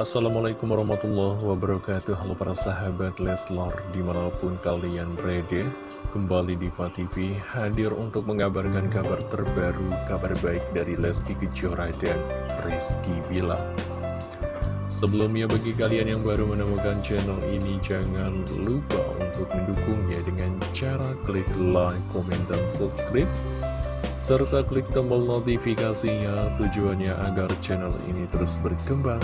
Assalamualaikum warahmatullahi wabarakatuh. Halo para sahabat Leslar Di mana pun kalian berada Kembali di TV Hadir untuk mengabarkan kabar terbaru Kabar baik dari Lesti Kejora dan Rizky Bilar. Sebelumnya bagi kalian yang baru menemukan channel ini Jangan lupa untuk mendukungnya dengan cara klik like, komen, dan subscribe serta klik tombol notifikasinya tujuannya agar channel ini terus berkembang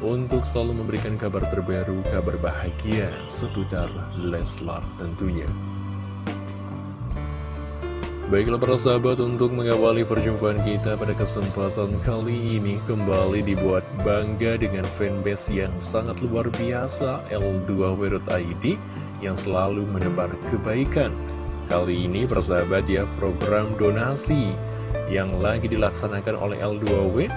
untuk selalu memberikan kabar terbaru, kabar bahagia seputar Leslar tentunya. Baiklah para sahabat untuk mengawali perjumpaan kita pada kesempatan kali ini kembali dibuat bangga dengan fanbase yang sangat luar biasa L2W.id yang selalu menebar kebaikan Kali ini persahabat ya program donasi yang lagi dilaksanakan oleh L2W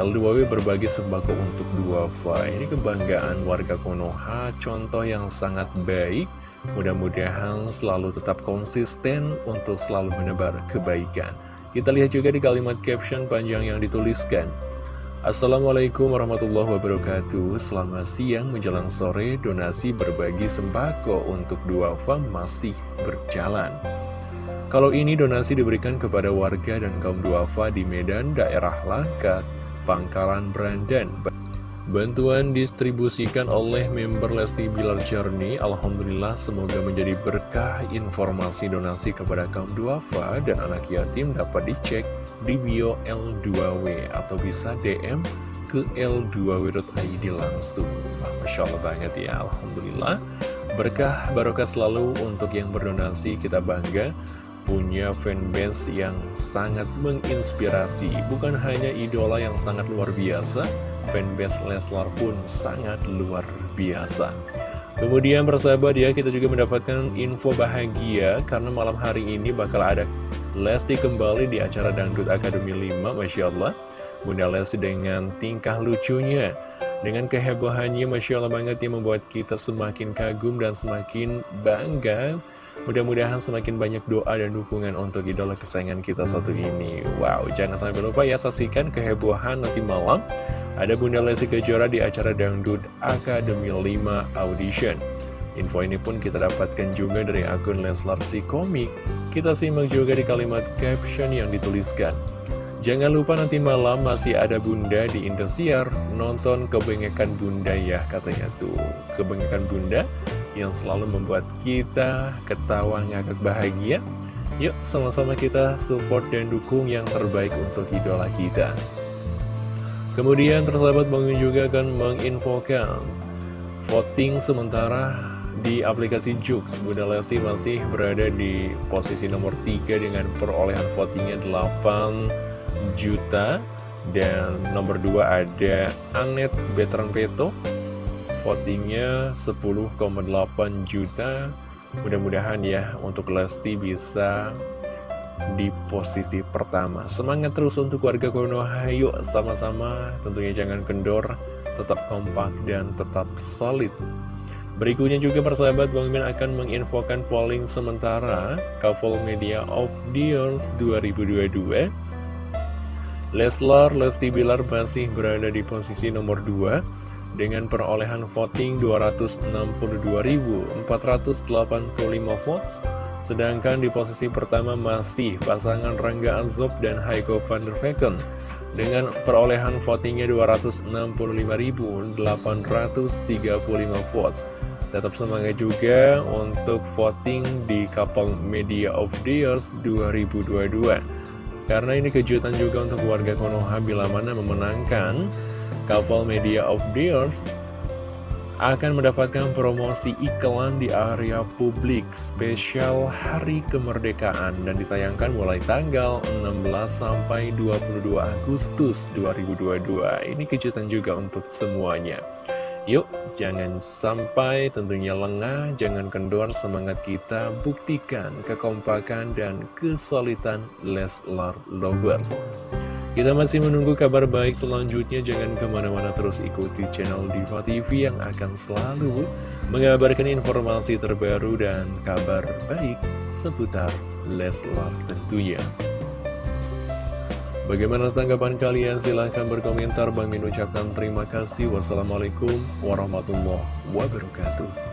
L2W berbagi sembako untuk duafa Ini kebanggaan warga Konoha Contoh yang sangat baik. Mudah-mudahan selalu tetap konsisten Untuk selalu menebar kebaikan. Kita lihat juga di kalimat caption panjang yang dituliskan. Assalamualaikum warahmatullahi wabarakatuh. Selamat siang menjelang sore Donasi berbagi sembako untuk duafa masih berjalan. Kalau ini donasi diberikan kepada warga dan kaum duafa di Medan, daerah Langkat, Pangkalan Brandan Bantuan distribusikan oleh member Lesti Bilar Journey Alhamdulillah semoga menjadi berkah informasi donasi kepada kaum duafa dan anak yatim dapat dicek di bio L2W atau bisa DM ke L2W.id langsung. Masya Allah banget ya Alhamdulillah. Berkah barokah selalu untuk yang berdonasi kita bangga punya fanbase yang sangat menginspirasi Bukan hanya idola yang sangat luar biasa fanbase Leslar pun sangat luar biasa. Kemudian persahabat ya, kita juga mendapatkan info bahagia karena malam hari ini bakal ada Lesti kembali di acara Dangdut Akademi 5, Masya Allah. Bunda Lesti dengan tingkah lucunya, dengan kehebohannya, Masya Allah banget yang membuat kita semakin kagum dan semakin bangga Mudah-mudahan semakin banyak doa dan dukungan untuk idola kesayangan kita satu ini. Wow, jangan sampai lupa ya saksikan kehebohan nanti malam. Ada Bunda Lesti Kejora di acara Dangdut Akademi 5 Audition. Info ini pun kita dapatkan juga dari akun Leslar Si Komik. Kita simak juga di kalimat caption yang dituliskan. Jangan lupa nanti malam masih ada bunda di Indosiar. Nonton kebengekan bunda ya katanya tuh. Kebengekan bunda yang selalu membuat kita ketawa ngakak bahagia. Yuk sama-sama kita support dan dukung yang terbaik untuk idola kita. Kemudian tersahabat bangun juga akan menginfokan voting sementara di aplikasi Jux. Bunda Lesti masih berada di posisi nomor 3 dengan perolehan votingnya 8 juta. Dan nomor 2 ada Anet Betran Peto votingnya 10,8 juta. Mudah-mudahan ya untuk Lesti bisa di posisi pertama. Semangat terus untuk warga Konoha yuk sama-sama. Tentunya jangan kendor tetap kompak dan tetap solid. Berikutnya juga persahabat Bang Min akan menginfokan polling sementara. Couple Media of Years 2022 Leslar Lesti Bilar masih berada di posisi nomor 2 dengan perolehan voting 262.485 votes sedangkan di posisi pertama masih pasangan Rangga Azob dan Heiko van der Vecken. Dengan perolehan votingnya 265.835 votes. Tetap semangat juga untuk voting di Kapal Media of the Years 2022 karena ini kejutan juga untuk warga Konoha bila mana memenangkan Couple Media of Deals akan mendapatkan promosi iklan di area publik spesial Hari Kemerdekaan dan ditayangkan mulai tanggal 16 sampai 22 Agustus 2022. Ini kejutan juga untuk semuanya. Yuk, jangan sampai tentunya lengah, jangan kendor semangat kita, buktikan kekompakan dan kesulitan Leslar Lovers. Kita masih menunggu kabar baik selanjutnya, jangan ke mana-mana terus ikuti channel Diva TV yang akan selalu mengabarkan informasi terbaru dan kabar baik seputar Leslar tentunya. Bagaimana tanggapan kalian? Silahkan berkomentar. Bang Min ucapkan terima kasih. Wassalamualaikum warahmatullahi wabarakatuh.